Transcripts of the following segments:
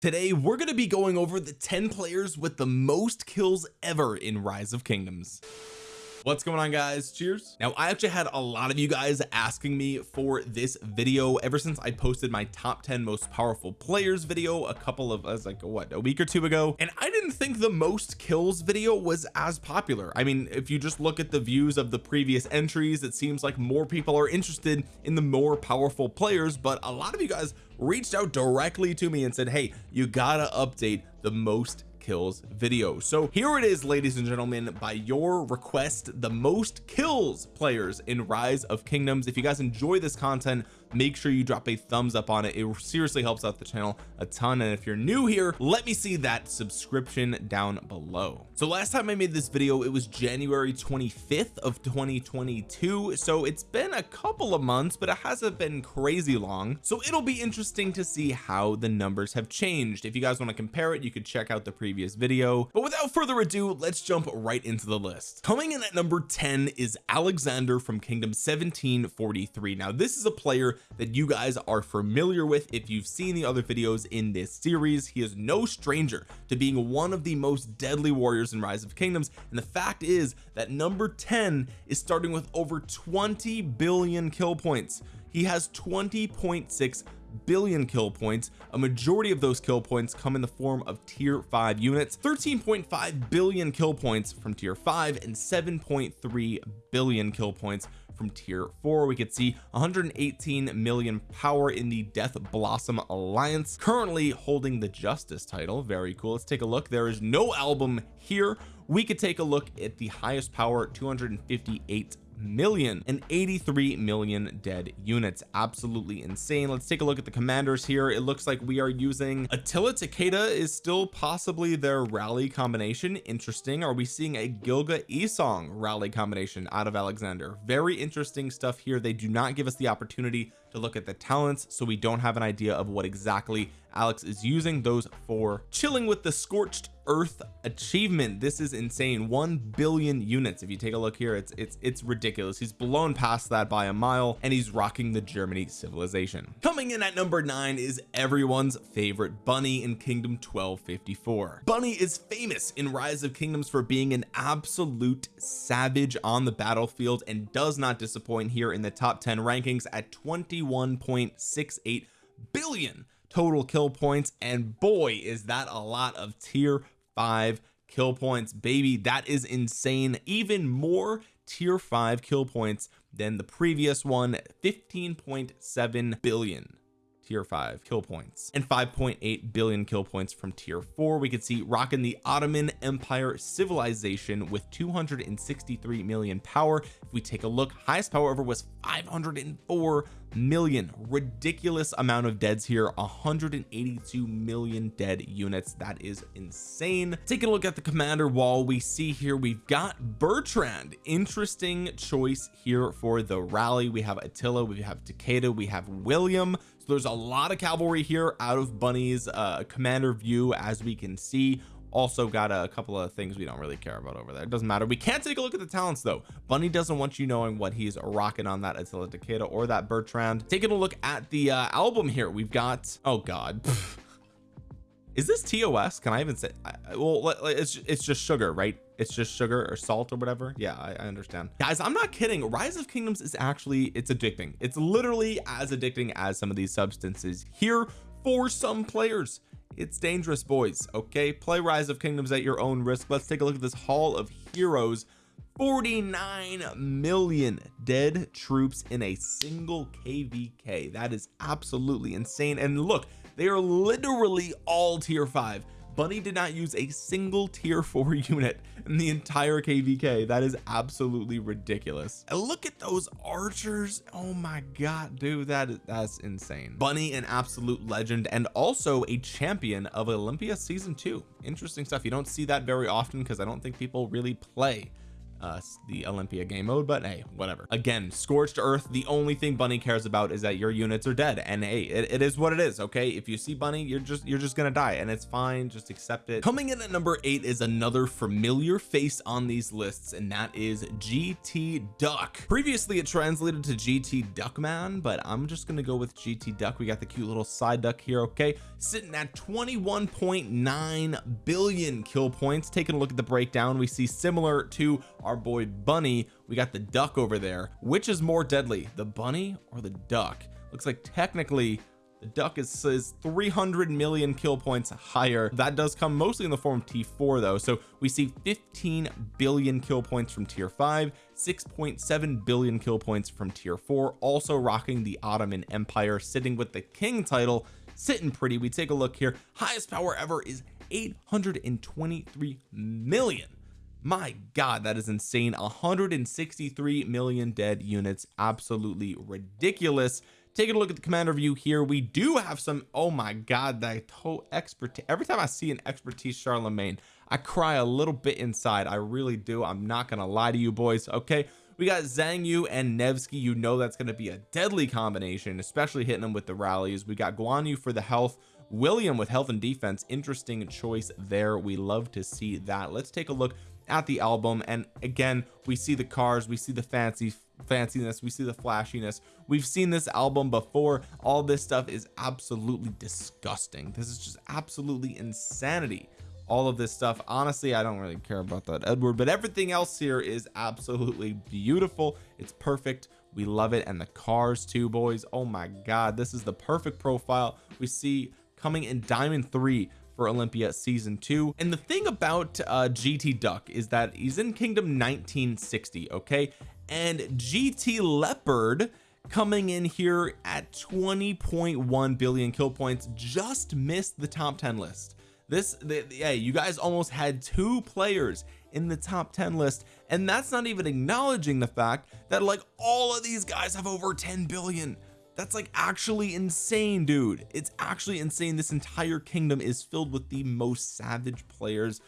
today we're going to be going over the 10 players with the most kills ever in rise of kingdoms what's going on guys? Cheers. Now I actually had a lot of you guys asking me for this video ever since I posted my top 10 most powerful players video a couple of us like what a week or two ago? And I didn't think the most kills video was as popular. I mean if you just look at the views of the previous entries it seems like more people are interested in the more powerful players but a lot of you guys reached out directly to me and said hey you gotta update the most kills video. So here it is ladies and gentlemen by your request the most kills players in rise of kingdoms. If you guys enjoy this content make sure you drop a thumbs up on it. It seriously helps out the channel a ton and if you're new here let me see that subscription down below. So last time I made this video it was January 25th of 2022 so it's been a couple of months but it hasn't been crazy long. So it'll be interesting to see how the numbers have changed. If you guys want to compare it you could check out the previous video. But without further ado let's jump right into the list. Coming in at number 10 is Alexander from Kingdom 1743 now this is a player that you guys are familiar with if you've seen the other videos in this series. He is no stranger to being one of the most deadly warriors in rise of kingdoms. And the fact is that number 10 is starting with over 20 billion kill points. He has 20.6 billion kill points. A majority of those kill points come in the form of tier 5 units. 13.5 billion kill points from tier 5 and 7.3 billion kill points from tier 4 we could see 118 million power in the death blossom alliance currently holding the justice title. Very cool. Let's take a look. There is no album here. We could take a look at the highest power 258 million and 83 million dead units. Absolutely insane. Let's take a look at the commanders here. It looks like we are using Attila Takeda is still possibly their rally combination. Interesting. Are we seeing a Gilga Esong rally combination out of Alexander? Very interesting stuff here. They do not give us the opportunity to look at the talents so we don't have an idea of what exactly Alex is using those for. Chilling with the scorched earth achievement. This is insane. 1 billion units. If you take a look here it's it's it's ridiculous. He's blown past that by a mile and he's rocking the Germany civilization. Coming in at number nine is everyone's favorite bunny in kingdom 1254 bunny is famous in rise of kingdoms for being an absolute savage on the battlefield and does not disappoint here in the top 10 rankings at 21.68 billion total kill points. And boy is that a lot of tier 5 kill points baby. That is insane. Even more tier 5 kill points than the previous one 15.7 billion tier 5 kill points and 5.8 billion kill points from tier 4 we could see rocking the Ottoman Empire civilization with 263 million power. If we take a look highest power ever was 504 million. Ridiculous amount of deads here 182 million dead units. That is insane. Taking a look at the commander wall we see here we've got Bertrand. Interesting choice here for the rally. We have Attila we have Takeda we have William there's a lot of cavalry here out of Bunny's uh commander view as we can see. Also got a couple of things we don't really care about over there. It doesn't matter. We can't take a look at the talents though. Bunny doesn't want you knowing what he's rocking on that Attila Takeda or that Bertrand. Taking a look at the uh, album here we've got oh god. Is this TOS can I even say well it's it's just sugar right it's just sugar or salt or whatever. Yeah I, I understand. Guys I'm not kidding. Rise of kingdoms is actually it's addicting. It's literally as addicting as some of these substances here for some players. It's dangerous boys okay? Play rise of kingdoms at your own risk. Let's take a look at this hall of heroes. 49 million dead troops in a single kvk that is absolutely insane. And look they are literally all tier 5 bunny did not use a single tier 4 unit in the entire kvk that is absolutely ridiculous. And look at those archers. Oh my god dude that is that's insane. Bunny an absolute legend and also a champion of olympia season 2 interesting stuff. You don't see that very often because i don't think people really play uh the Olympia game mode but hey whatever. Again scorched earth the only thing bunny cares about is that your units are dead and hey it, it is what it is okay? If you see bunny you're just you're just gonna die and it's fine just accept it. Coming in at number eight is another familiar face on these lists and that is GT Duck. Previously it translated to GT Duckman but I'm just gonna go with GT Duck. We got the cute little side duck here okay? Sitting at 21.9 billion kill points. Taking a look at the breakdown we see similar to our boy bunny we got the duck over there. Which is more deadly the bunny or the duck? Looks like technically the duck is says 300 million kill points higher. That does come mostly in the form of t4 though. So we see 15 billion kill points from tier 5 6.7 billion kill points from tier 4 also rocking the Ottoman Empire sitting with the king title sitting pretty. We take a look here. Highest power ever is 823 million my god that is insane. 163 million dead units. Absolutely ridiculous. Taking a look at the commander view here we do have some oh my god that whole expertise every time I see an expertise Charlemagne I cry a little bit inside. I really do. I'm not gonna lie to you boys okay? We got Xiang Yu and Nevsky. You know that's going to be a deadly combination especially hitting them with the rallies. We got Guan Yu for the health William with health and defense. Interesting choice there. We love to see that. Let's take a look at the album and again we see the cars we see the fancy fanciness we see the flashiness. We've seen this album before. All this stuff is absolutely disgusting. This is just absolutely insanity all of this stuff. Honestly I don't really care about that Edward but everything else here is absolutely beautiful. It's perfect. We love it and the cars too boys. Oh my god this is the perfect profile. We see coming in diamond 3 for Olympia season 2 and the thing about uh GT Duck is that he's in kingdom 1960 okay? And GT Leopard coming in here at 20.1 billion kill points just missed the top 10 list. This the, yeah you guys almost had two players in the top 10 list and that's not even acknowledging the fact that like all of these guys have over 10 billion that's like actually insane dude. It's actually insane. This entire kingdom is filled with the most savage players.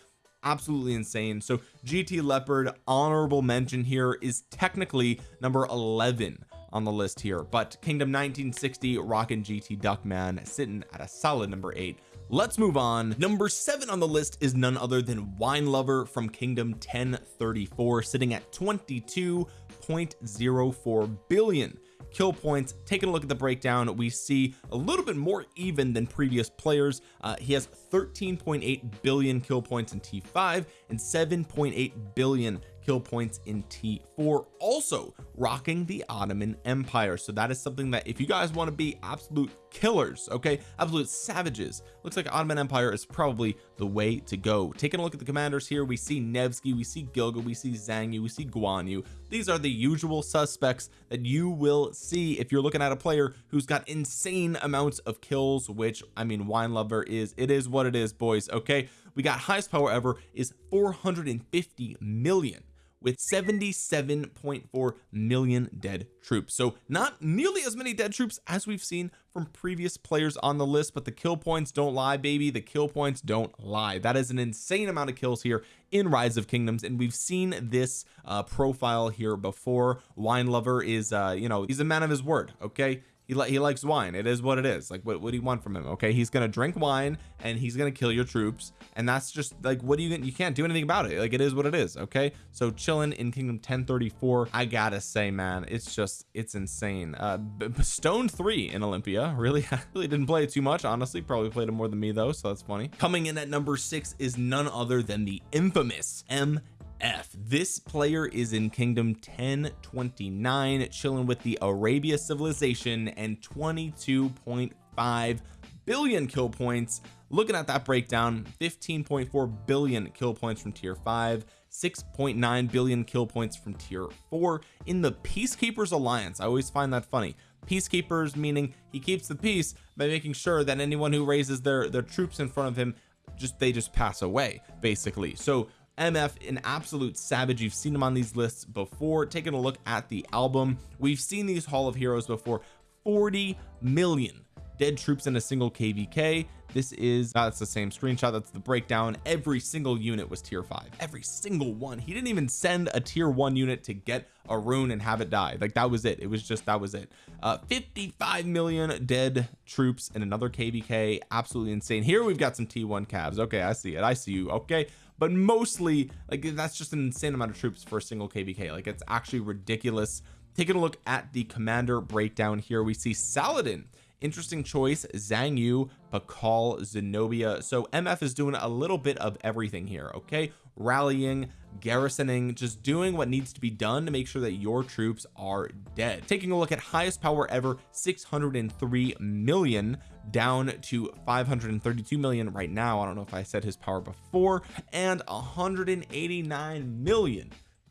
Absolutely insane. So GT Leopard honorable mention here is technically number 11 on the list here. But Kingdom 1960 rockin' GT Duckman sitting at a solid number eight. Let's move on. Number seven on the list is none other than wine lover from kingdom 1034 sitting at 22.04 billion kill points. Taking a look at the breakdown we see a little bit more even than previous players. Uh, he has 13.8 billion kill points in t5 and 7.8 billion kill points in t4 also rocking the Ottoman Empire. So that is something that if you guys want to be absolute killers okay absolute savages looks like Ottoman Empire is probably the way to go. Taking a look at the commanders here we see Nevsky we see Gilga we see Xiang Yu we see Guan Yu. These are the usual suspects that you will see if you're looking at a player who's got insane amounts of kills which I mean wine lover is it is what it is boys okay we got highest power ever is 450 million with 77.4 million dead troops. So not nearly as many dead troops as we've seen from previous players on the list but the kill points don't lie baby. The kill points don't lie. That is an insane amount of kills here in rise of kingdoms and we've seen this uh profile here before. Wine lover is uh you know he's a man of his word okay he, li he likes wine. It is what it is. Like what, what do you want from him? Okay he's gonna drink wine and he's gonna kill your troops and that's just like what do you you can't do anything about it. Like it is what it is okay? So chilling in kingdom 1034 I gotta say man it's just it's insane. Uh stone 3 in Olympia. Really I really didn't play it too much honestly. Probably played it more than me though so that's funny. Coming in at number six is none other than the infamous M F. This player is in kingdom 1029 chilling with the Arabia civilization and 22.5 billion kill points. Looking at that breakdown 15.4 billion kill points from tier 5 6.9 billion kill points from tier 4 in the peacekeepers alliance I always find that funny. Peacekeepers meaning he keeps the peace by making sure that anyone who raises their their troops in front of him just they just pass away basically. So MF an absolute savage. You've seen him on these lists before. Taking a look at the album we've seen these Hall of Heroes before. 40 million dead troops in a single kvk this is that's the same screenshot that's the breakdown. Every single unit was tier five. Every single one. He didn't even send a tier one unit to get a rune and have it die. Like that was it. It was just that was it. Uh 55 million dead troops and another kvk absolutely insane. Here we've got some t1 cavs. Okay I see it. I see you. Okay. But mostly like that's just an insane amount of troops for a single kvk like it's actually ridiculous. Taking a look at the commander breakdown here we see Saladin interesting choice Xiang Yu Pakal Zenobia. So MF is doing a little bit of everything here okay? Rallying garrisoning just doing what needs to be done to make sure that your troops are dead. Taking a look at highest power ever 603 million down to 532 million right now. I don't know if I said his power before. And 189 million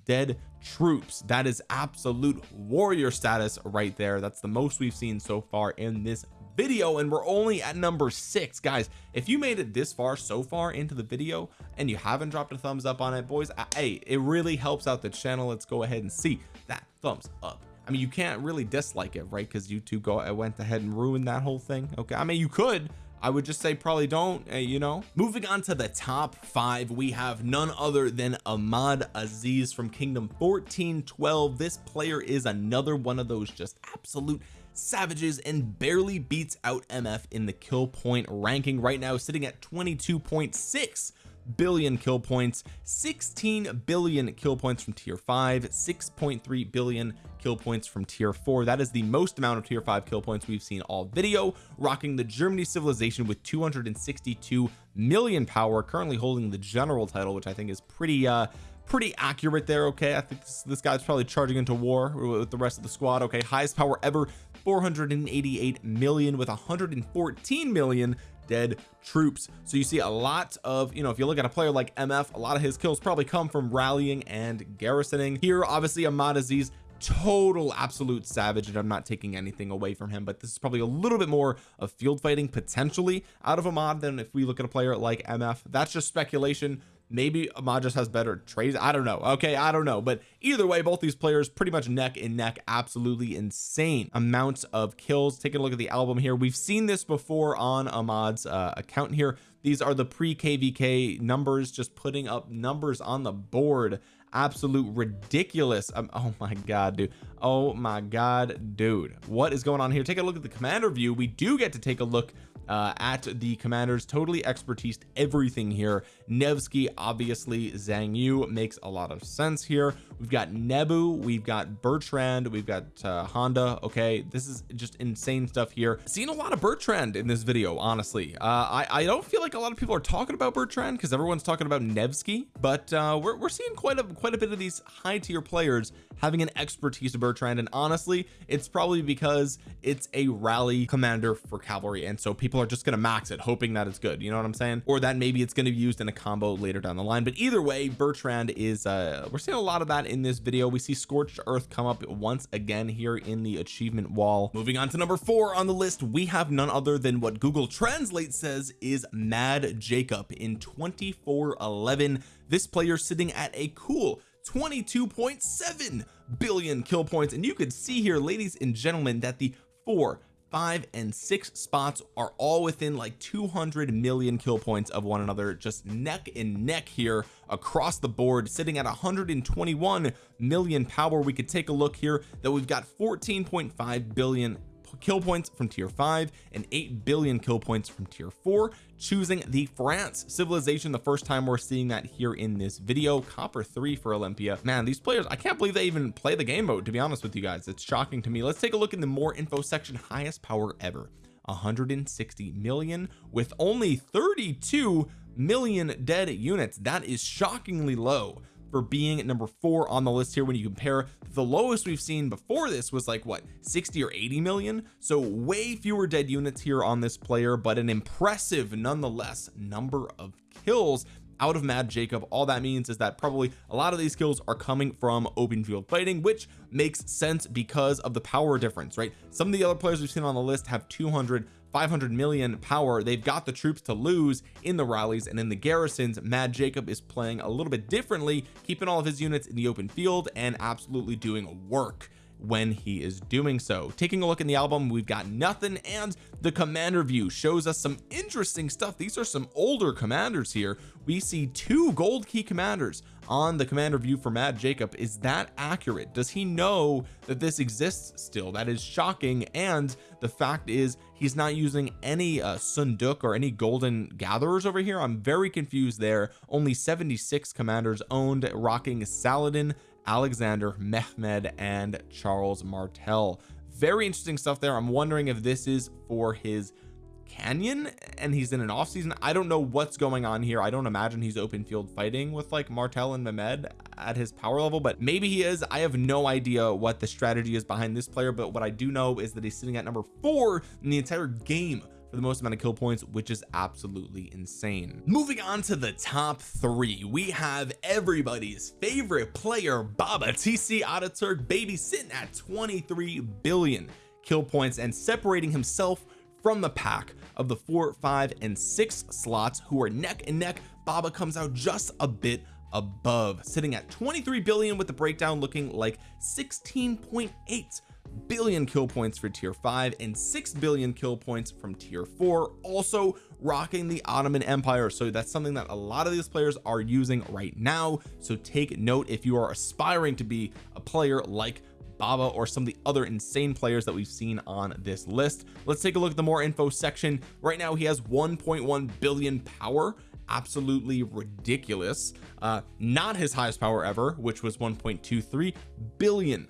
dead troops. That is absolute warrior status right there. That's the most we've seen so far in this video and we're only at number six. Guys if you made it this far so far into the video and you haven't dropped a thumbs up on it boys hey it really helps out the channel. Let's go ahead and see that thumbs up. I mean you can't really dislike it right? Because YouTube go I went ahead and ruined that whole thing. Okay I mean you could I would just say probably don't uh, you know? Moving on to the top five we have none other than Ahmad Aziz from Kingdom 1412 this player is another one of those just absolute savages and barely beats out MF in the kill point ranking right now sitting at 22.6 billion kill points 16 billion kill points from tier 5 6.3 billion kill points from tier 4 that is the most amount of tier 5 kill points we've seen all video rocking the Germany civilization with 262 million power currently holding the general title which I think is pretty uh pretty accurate there okay? I think this, this guy's probably charging into war with the rest of the squad okay? Highest power ever 488 million with 114 million dead troops. So you see a lot of you know if you look at a player like MF a lot of his kills probably come from rallying and garrisoning. Here obviously Ahmad Aziz total absolute savage and I'm not taking anything away from him but this is probably a little bit more of field fighting potentially out of Ahmad than if we look at a player like MF that's just speculation maybe Ahmad just has better trades. I don't know. Okay I don't know. But either way both these players pretty much neck and neck absolutely insane amounts of kills. Taking a look at the album here. We've seen this before on Ahmad's uh, account here. These are the pre kvk numbers just putting up numbers on the board. Absolute ridiculous. Um, oh my god dude. Oh my god dude. What is going on here? Take a look at the commander view. We do get to take a look uh, at the commanders totally expertise everything here. Nevsky obviously Xiang Yu makes a lot of sense here we've got Nebu we've got Bertrand we've got uh, Honda okay? This is just insane stuff here. Seeing a lot of Bertrand in this video honestly. Uh, I I don't feel like a lot of people are talking about Bertrand because everyone's talking about Nevsky but uh, we're, we're seeing quite a quite a bit of these high tier players having an expertise to Bertrand and honestly it's probably because it's a rally commander for cavalry and so people are just going to max it hoping that it's good you know what I'm saying? Or that maybe it's going to be used in a combo later down the line but either way Bertrand is uh we're seeing a lot of that in this video. We see scorched earth come up once again here in the achievement wall. Moving on to number four on the list we have none other than what Google Translate says is Mad Jacob. In 2411 this player sitting at a cool 22.7 billion kill points. And you could see here ladies and gentlemen that the four five and six spots are all within like 200 million kill points of one another just neck and neck here across the board sitting at 121 million power. We could take a look here that we've got 14.5 billion kill points from tier 5 and 8 billion kill points from tier 4 choosing the France civilization the first time we're seeing that here in this video. Copper 3 for Olympia. Man these players I can't believe they even play the game mode to be honest with you guys. It's shocking to me. Let's take a look in the more info section. Highest power ever 160 million with only 32 million dead units. That is shockingly low for being number four on the list here when you compare. The lowest we've seen before this was like what 60 or 80 million? So way fewer dead units here on this player but an impressive nonetheless number of kills out of Mad Jacob. All that means is that probably a lot of these kills are coming from open field fighting which makes sense because of the power difference right? Some of the other players we've seen on the list have 200 500 million power they've got the troops to lose in the rallies and in the garrisons. Mad Jacob is playing a little bit differently keeping all of his units in the open field and absolutely doing work when he is doing so. Taking a look in the album we've got nothing and the commander view shows us some interesting stuff. These are some older commanders here. We see two gold key commanders on the commander view for Mad Jacob is that accurate? Does he know that this exists still? That is shocking and the fact is he's not using any uh, Seondeok or any golden gatherers over here. I'm very confused there. Only 76 commanders owned rocking Saladin Alexander Mehmed and Charles Martel. Very interesting stuff there. I'm wondering if this is for his canyon and he's in an off season I don't know what's going on here. I don't imagine he's open field fighting with like Martel and Mehmed at his power level but maybe he is. I have no idea what the strategy is behind this player but what I do know is that he's sitting at number four in the entire game for the most amount of kill points which is absolutely insane. Moving on to the top three we have everybody's favorite player Baba TC Ataturk baby sitting at 23 billion kill points and separating himself from the pack of the four five and six slots who are neck and neck. Baba comes out just a bit above sitting at 23 billion with the breakdown looking like 16.8 billion kill points for tier 5 and 6 billion kill points from tier 4 also rocking the Ottoman Empire. So that's something that a lot of these players are using right now. So take note if you are aspiring to be a player like Baba or some of the other insane players that we've seen on this list. Let's take a look at the more info section. Right now he has 1.1 billion power. Absolutely ridiculous. Uh not his highest power ever which was 1.23 billion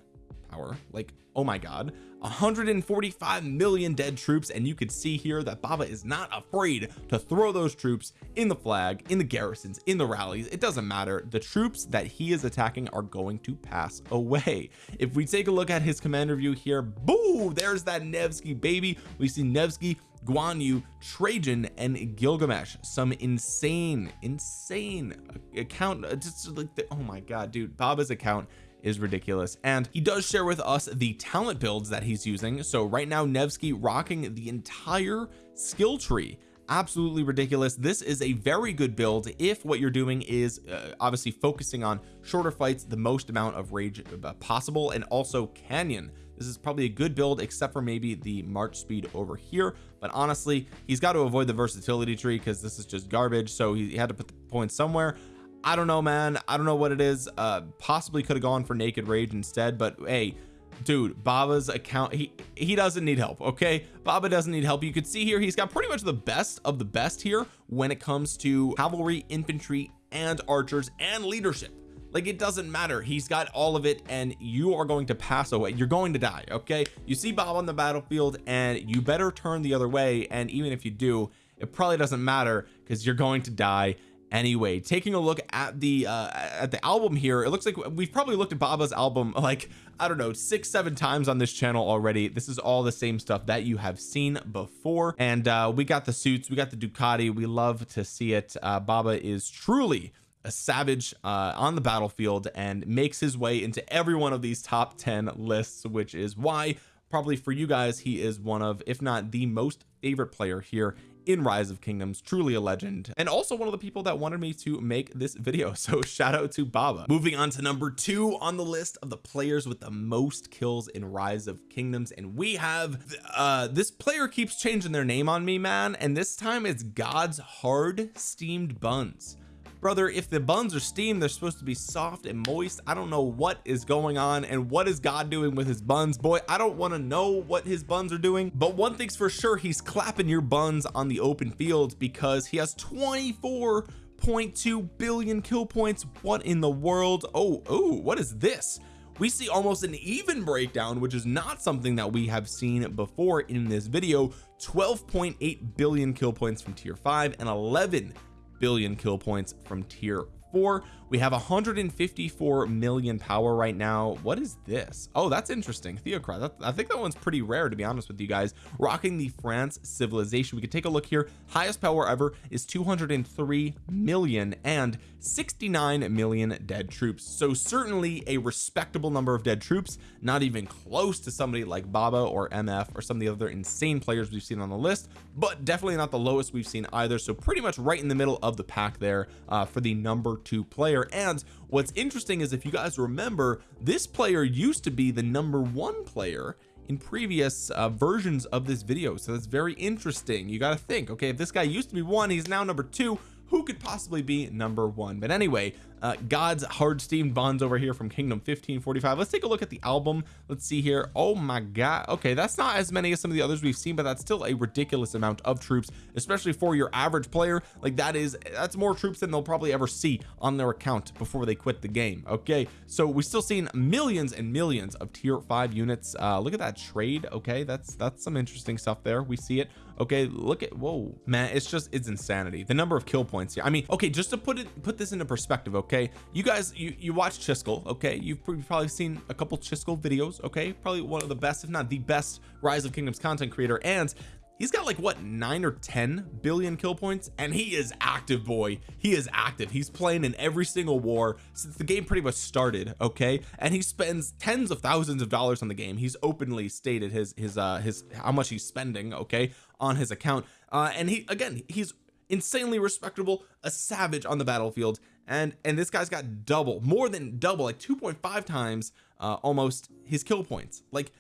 power. Like oh my god 145 million dead troops and you could see here that Baba is not afraid to throw those troops in the flag in the garrisons in the rallies. It doesn't matter. The troops that he is attacking are going to pass away. If we take a look at his commander view here boo there's that Nevsky baby. We see Nevsky Guan Yu Trajan and Gilgamesh. Some insane insane account uh, just like the, oh my god dude Baba's account is ridiculous. And he does share with us the talent builds that he's using. So right now Nevsky rocking the entire skill tree. Absolutely ridiculous. This is a very good build if what you're doing is uh, obviously focusing on shorter fights the most amount of rage uh, possible and also canyon. This is probably a good build except for maybe the march speed over here. But honestly he's got to avoid the versatility tree because this is just garbage. So he had to put the points somewhere I don't know man. I don't know what it is. Uh possibly could have gone for naked rage instead but hey dude Baba's account he he doesn't need help okay? Baba doesn't need help. You could see here he's got pretty much the best of the best here when it comes to cavalry infantry and archers and leadership. Like it doesn't matter. He's got all of it and you are going to pass away. You're going to die okay? You see Bob on the battlefield and you better turn the other way and even if you do it probably doesn't matter because you're going to die anyway taking a look at the uh at the album here it looks like we've probably looked at Baba's album like I don't know six seven times on this channel already. This is all the same stuff that you have seen before. And uh we got the suits we got the Ducati we love to see it. Uh Baba is truly a savage uh on the battlefield and makes his way into every one of these top 10 lists which is why probably for you guys he is one of if not the most favorite player here in rise of kingdoms truly a legend and also one of the people that wanted me to make this video so shout out to Baba. Moving on to number two on the list of the players with the most kills in rise of kingdoms and we have uh this player keeps changing their name on me man and this time it's God's hard steamed buns brother if the buns are steamed they're supposed to be soft and moist. I don't know what is going on and what is God doing with his buns. Boy I don't want to know what his buns are doing but one thing's for sure he's clapping your buns on the open field because he has 24.2 billion kill points. What in the world? Oh oh what is this? We see almost an even breakdown which is not something that we have seen before in this video. 12.8 billion kill points from tier 5 and 11 billion kill points from tier 4 we have 154 million power right now. What is this? Oh that's interesting. Theocrat I think that one's pretty rare to be honest with you guys. Rocking the France civilization. We could take a look here. Highest power ever is 203 million and 69 million dead troops. So certainly a respectable number of dead troops not even close to somebody like Baba or MF or some of the other insane players we've seen on the list but definitely not the lowest we've seen either. So pretty much right in the middle of the pack there uh, for the number two player. And what's interesting is if you guys remember this player used to be the number one player in previous uh, versions of this video. So that's very interesting. You got to think okay if this guy used to be one he's now number two who could possibly be number one. But anyway uh, God's hard steamed bonds over here from Kingdom 1545 let's take a look at the album. Let's see here. Oh my god. Okay that's not as many as some of the others we've seen but that's still a ridiculous amount of troops especially for your average player. Like that is that's more troops than they'll probably ever see on their account before they quit the game. Okay so we still seen millions and millions of tier 5 units. Uh look at that trade. Okay that's that's some interesting stuff there. We see it okay look at whoa. Man it's just it's insanity. The number of kill points here. I mean okay just to put it put this into perspective okay? You guys you you watch Chiskel okay? You've probably seen a couple Chiskel videos okay? Probably one of the best if not the best rise of kingdoms content creator. And he's got like what nine or ten billion kill points? And he is active boy. He is active. He's playing in every single war since the game pretty much started okay? And he spends tens of thousands of dollars on the game. He's openly stated his his uh his how much he's spending okay on his account. Uh and he again he's insanely respectable a savage on the battlefield. And and this guy's got double more than double like 2.5 times uh almost his kill points. Like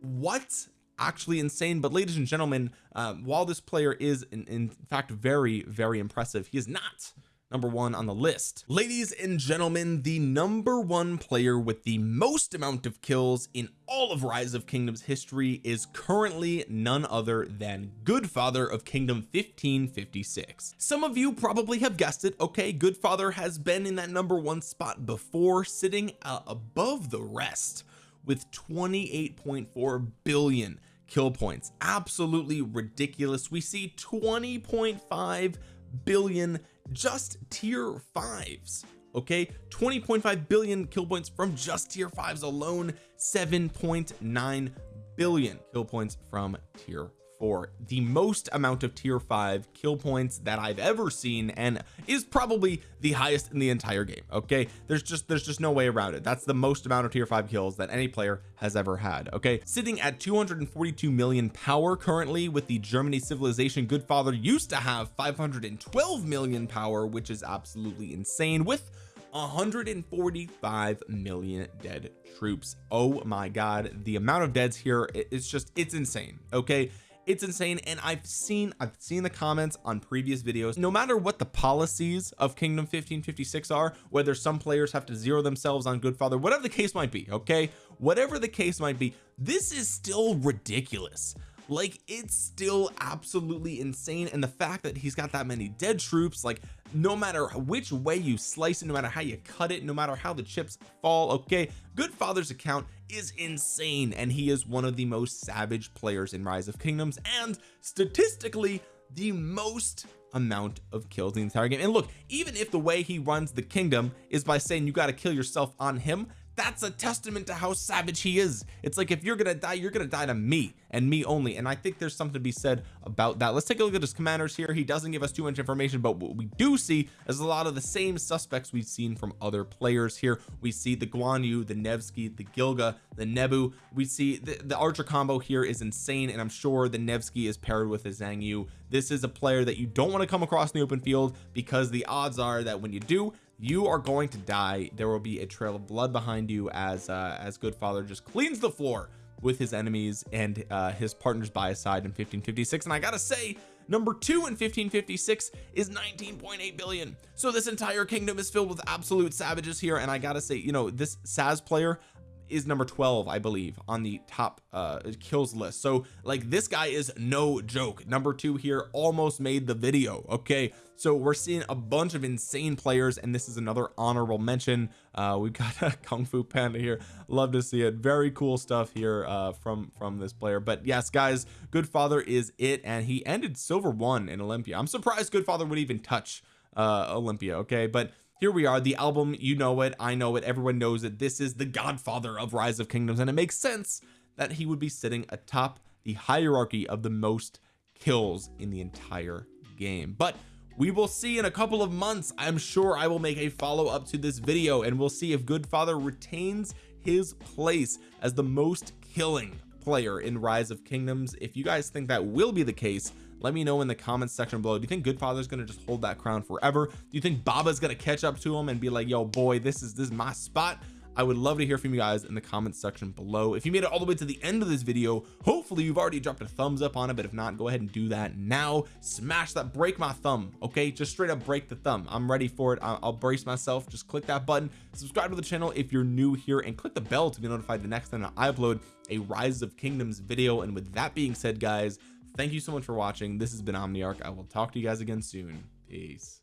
what actually insane? But ladies and gentlemen um, while this player is in, in fact very very impressive he is not number one on the list. Ladies and gentlemen the number one player with the most amount of kills in all of rise of kingdoms history is currently none other than goodfather of kingdom 1556 some of you probably have guessed it okay? Goodfather has been in that number one spot before sitting uh, above the rest with 28.4 billion kill points. Absolutely ridiculous. We see 20.5 billion just tier fives okay? 20.5 billion kill points from just tier fives alone 7.9 billion kill points from tier for the most amount of tier 5 kill points that I've ever seen and is probably the highest in the entire game okay? There's just there's just no way around it. That's the most amount of tier 5 kills that any player has ever had okay? Sitting at 242 million power currently with the Germany civilization good father used to have 512 million power which is absolutely insane with 145 million dead troops. Oh my god the amount of deads here it's just it's insane okay it's insane and I've seen I've seen the comments on previous videos. No matter what the policies of kingdom 1556 are whether some players have to zero themselves on good father whatever the case might be okay? Whatever the case might be this is still ridiculous like it's still absolutely insane and the fact that he's got that many dead troops like no matter which way you slice it no matter how you cut it no matter how the chips fall okay Goodfather's account is insane and he is one of the most savage players in rise of kingdoms and statistically the most amount of kills in the entire game. And look even if the way he runs the kingdom is by saying you got to kill yourself on him that's a testament to how savage he is. It's like if you're gonna die you're gonna die to me and me only. And I think there's something to be said about that. Let's take a look at his commanders here. He doesn't give us too much information but what we do see is a lot of the same suspects we've seen from other players here. We see the Guan Yu the Nevsky the Gilga the Nebu. We see the, the archer combo here is insane and I'm sure the Nevsky is paired with a Xiang Yu. This is a player that you don't want to come across in the open field because the odds are that when you do you are going to die. There will be a trail of blood behind you as uh as Goodfather just cleans the floor with his enemies and uh his partners by his side in 1556 and I gotta say number two in 1556 is 19.8 billion. So this entire kingdom is filled with absolute savages here. And I gotta say you know this Saz player is number 12 I believe on the top uh kills list. So like this guy is no joke. Number two here almost made the video okay? So we're seeing a bunch of insane players and this is another honorable mention. Uh we've got a kung fu panda here. Love to see it. Very cool stuff here uh from from this player. But yes guys good father is it and he ended silver one in Olympia. I'm surprised good father would even touch uh Olympia okay? But here we are the album you know it I know it everyone knows it this is the godfather of rise of kingdoms and it makes sense that he would be sitting atop the hierarchy of the most kills in the entire game. But we will see in a couple of months. I'm sure I will make a follow-up to this video and we'll see if Goodfather retains his place as the most killing player in rise of kingdoms. If you guys think that will be the case let me know in the comments section below. Do you think goodfather's gonna just hold that crown forever? Do you think baba's gonna catch up to him and be like yo boy this is this is my spot? I would love to hear from you guys in the comments section below. If you made it all the way to the end of this video hopefully you've already dropped a thumbs up on it but if not go ahead and do that now. Smash that break my thumb okay? Just straight up break the thumb. I'm ready for it. I'll, I'll brace myself. Just click that button. Subscribe to the channel if you're new here and click the bell to be notified the next time I upload a rise of kingdoms video. And with that being said guys thank you so much for watching. This has been omniarch. I will talk to you guys again soon. Peace